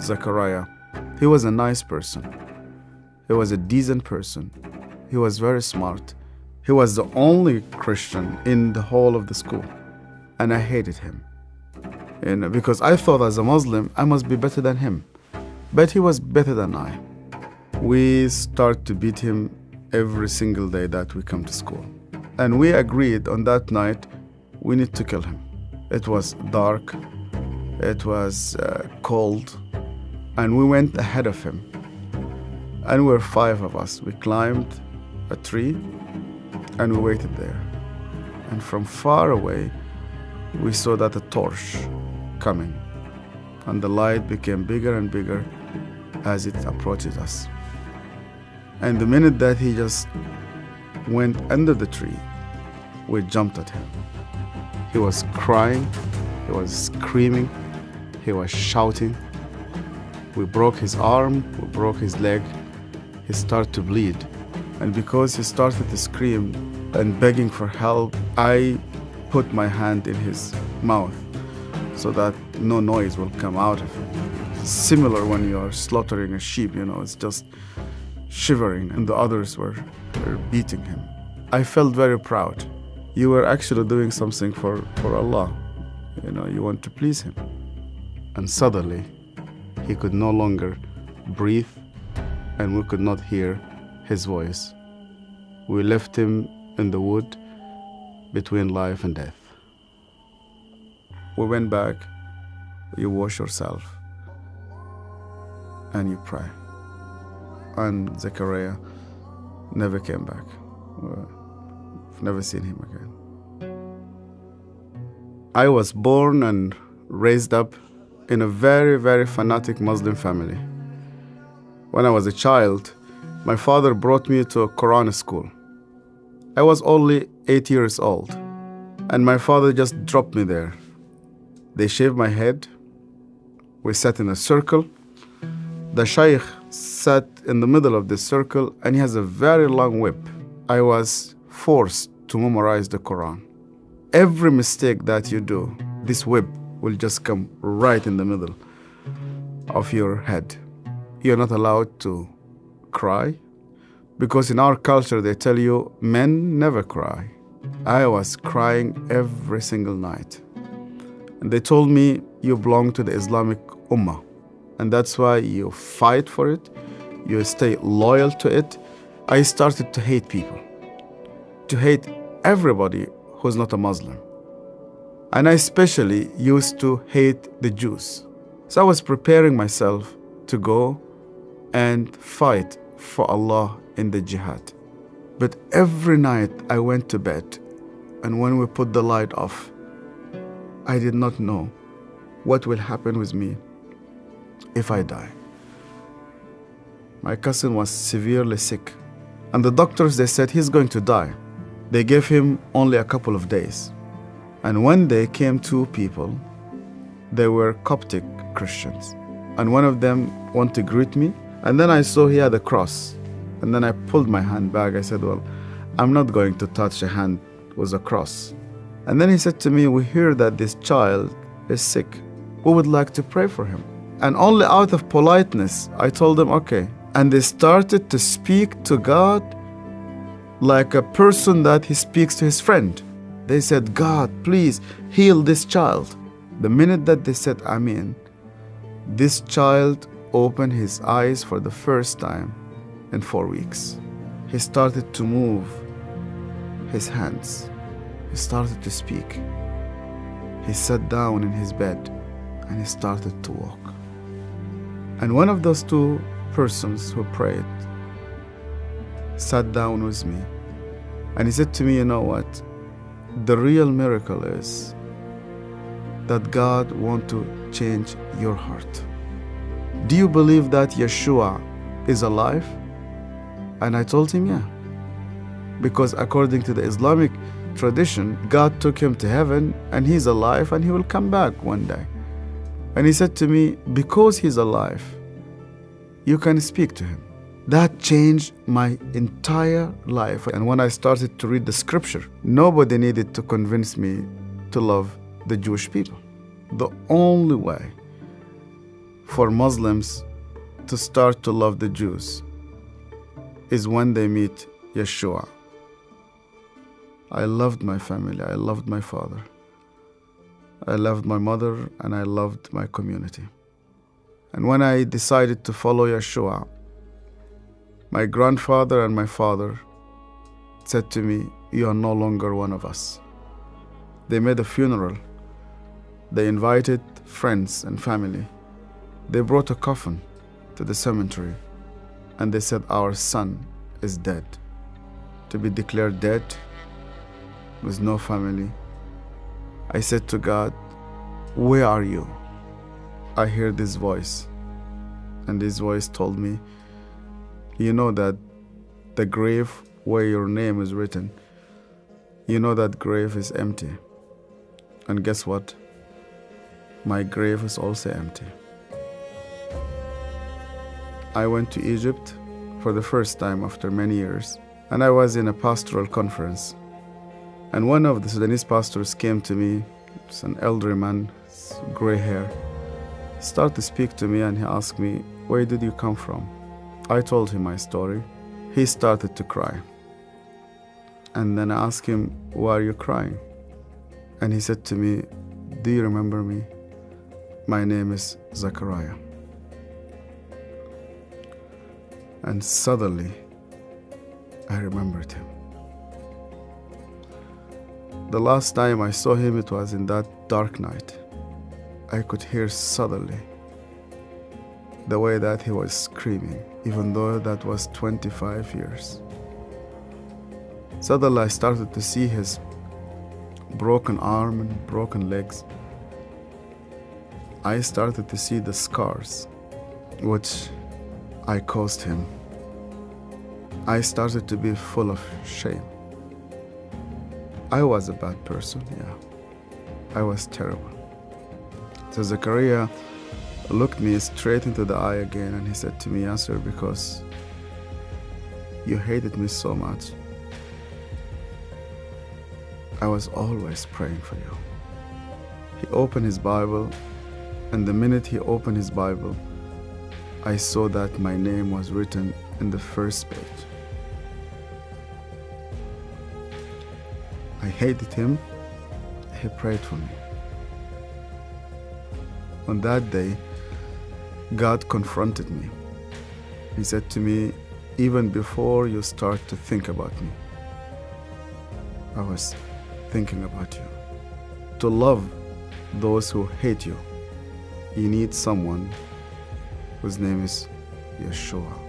Zachariah. He was a nice person. He was a decent person. He was very smart. He was the only Christian in the whole of the school. And I hated him. Know, because I thought as a Muslim, I must be better than him. But he was better than I. We start to beat him every single day that we come to school. And we agreed on that night we need to kill him. It was dark, it was uh, cold, and we went ahead of him. And we were five of us. We climbed a tree and we waited there. And from far away, we saw that a torch coming, and the light became bigger and bigger as it approached us. And the minute that he just went under the tree, we jumped at him. He was crying, he was screaming, he was shouting. We broke his arm, we broke his leg. He started to bleed. And because he started to scream and begging for help, I put my hand in his mouth so that no noise will come out of it. Similar when you are slaughtering a sheep, you know, it's just shivering, and the others were, were beating him. I felt very proud. You were actually doing something for, for Allah. You know, you want to please Him. And suddenly, he could no longer breathe, and we could not hear his voice. We left him in the wood between life and death. We went back, you wash yourself, and you pray. And Zechariah never came back. I've never seen him again. I was born and raised up in a very, very fanatic Muslim family. When I was a child, my father brought me to a Quran school. I was only eight years old, and my father just dropped me there. They shaved my head. We sat in a circle. The Shaykh sat in the middle of the circle, and he has a very long whip. I was forced to memorize the Quran. Every mistake that you do, this whip will just come right in the middle of your head. You're not allowed to cry because in our culture they tell you men never cry. I was crying every single night. And they told me you belong to the Islamic Ummah. And that's why you fight for it, you stay loyal to it. I started to hate people, to hate everybody who's not a Muslim. And I especially used to hate the Jews. So I was preparing myself to go and fight for Allah in the jihad. But every night I went to bed, and when we put the light off, I did not know what will happen with me if I die. My cousin was severely sick, and the doctors they said he's going to die. They gave him only a couple of days. And one day came two people. They were Coptic Christians. And one of them wanted to greet me. And then I saw he had a cross. And then I pulled my hand back. I said, Well, I'm not going to touch a hand with a cross. And then he said to me, We hear that this child is sick. We would like to pray for him. And only out of politeness, I told them, Okay. And they started to speak to God like a person that he speaks to his friend. They said, God, please heal this child. The minute that they said Amen, this child opened his eyes for the first time in four weeks. He started to move his hands. He started to speak. He sat down in his bed and he started to walk. And one of those two persons who prayed sat down with me and he said to me, You know what? The real miracle is that God wants to change your heart. Do you believe that Yeshua is alive? And I told him, Yeah. Because according to the Islamic tradition, God took him to heaven and he's alive and he will come back one day. And he said to me, Because he's alive, you can speak to him. That changed my entire life. And when I started to read the scripture, nobody needed to convince me to love the Jewish people. The only way for Muslims to start to love the Jews is when they meet Yeshua. I loved my family, I loved my father, I loved my mother, and I loved my community. And when I decided to follow Yeshua, my grandfather and my father said to me, You are no longer one of us. They made a funeral. They invited friends and family. They brought a coffin to the cemetery and they said, Our son is dead. To be declared dead with no family. I said to God, Where are you? I heard this voice, and this voice told me, You know that the grave where your name is written, you know that grave is empty. And guess what? My grave is also empty. I went to Egypt for the first time after many years, and I was in a pastoral conference. And one of the Sudanese pastors came to me, it's an elderly man, gray hair, started to speak to me and he asked me, Where did you come from? I told him my story. He started to cry. And then I asked him, Why are you crying? And he said to me, Do you remember me? My name is Zachariah. And suddenly, I remembered him. The last time I saw him, it was in that dark night. I could hear suddenly the way that he was screaming, even though that was 25 years. Suddenly, I started to see his broken arm and broken legs. I started to see the scars which I caused him. I started to be full of shame. I was a bad person, yeah. I was terrible. So Zachariah looked me straight into the eye again and he said to me, Answer because you hated me so much. I was always praying for you. He opened his Bible, and the minute he opened his Bible, I saw that my name was written in the first page. I hated him. He prayed for me. On that day, God confronted me. He said to me, Even before you start to think about me, I was thinking about you. To love those who hate you, you need someone whose name is Yeshua.